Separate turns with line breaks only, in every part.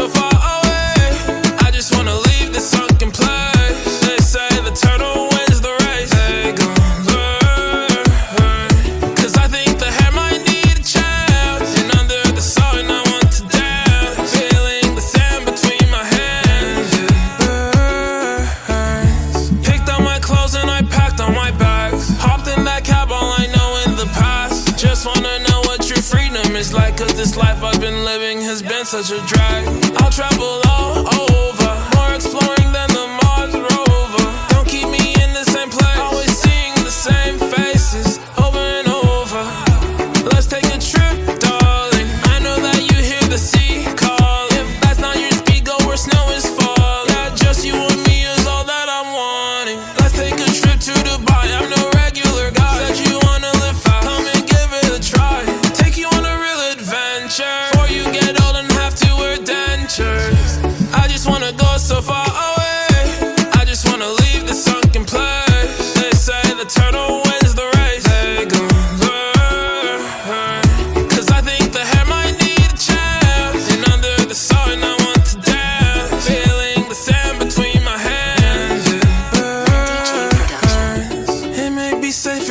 so far. life I've been living has been such a drag. I'll travel all over.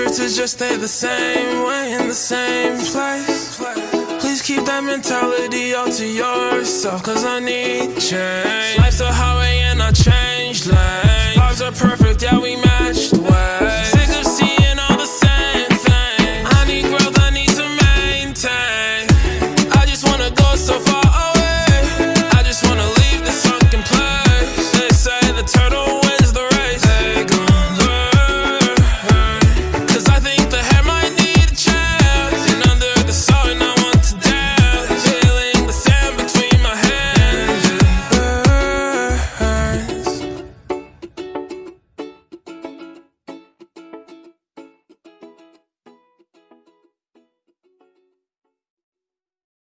to just stay the same way in the same place. Please keep that mentality all to yourself, cause I need change. Life's a